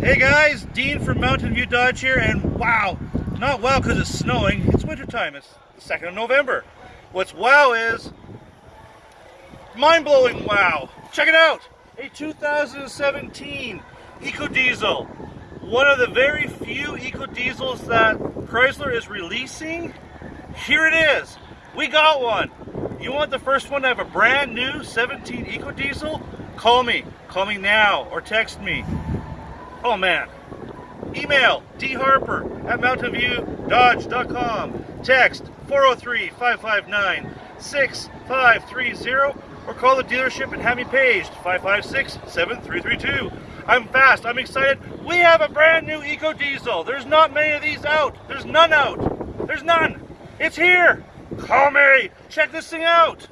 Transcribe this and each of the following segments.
Hey guys, Dean from Mountain View Dodge here, and wow, not wow because it's snowing, it's wintertime, it's the 2nd of November. What's wow is, mind-blowing wow. Check it out, a 2017 EcoDiesel. One of the very few EcoDiesels that Chrysler is releasing. Here it is, we got one. You want the first one to have a brand new 17 EcoDiesel? Call me, call me now, or text me. Oh man. Email dharper at mountainviewdodge.com. Text 403-559-6530 or call the dealership and have me paged 556-7332. I'm fast. I'm excited. We have a brand new Eco Diesel. There's not many of these out. There's none out. There's none. It's here. Call me. Check this thing out.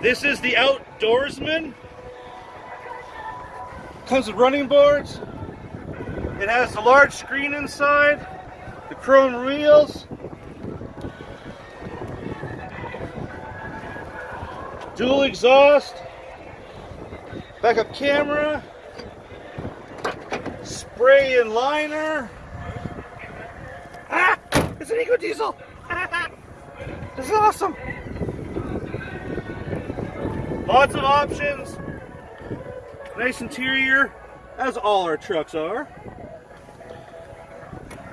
This is the Outdoorsman. Comes with running boards. It has the large screen inside, the chrome wheels, dual exhaust, backup camera, spray and liner. Ah! It's an Eco Diesel! this is awesome! Lots of options. Nice interior, as all our trucks are.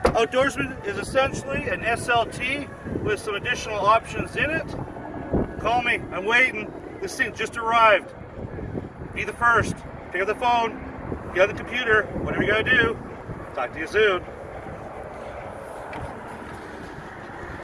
Outdoorsman is essentially an SLT with some additional options in it. Call me, I'm waiting. This thing just arrived. Be the first. Pick up the phone, get on the computer, whatever you gotta do. Talk to you soon.